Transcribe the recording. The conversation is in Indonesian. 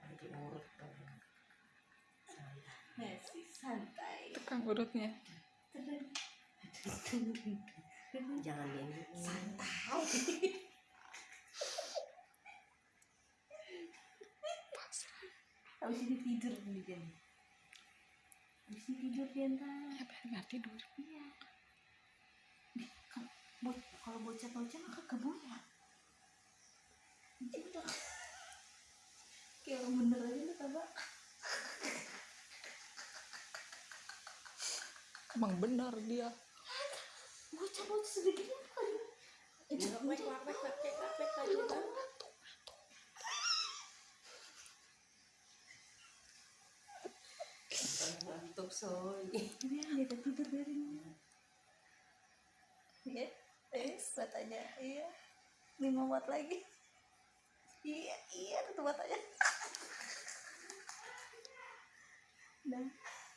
lagi urut dong masih santai Tukang urutnya. jangan ini santai habis ini tidur nih kan habis ini tidur dia ntar Ya biar nggak tidur. iya kalau bo- kalau bocah bocah mah kekebun ya. Kayak orang bener aja lu coba Emang benar dia. bocah bocah aja, ngantuk soy. Ini dia tidur dari Iya, eh, matanya, iya, lima watt lagi. Iya, tuh matanya. Nah,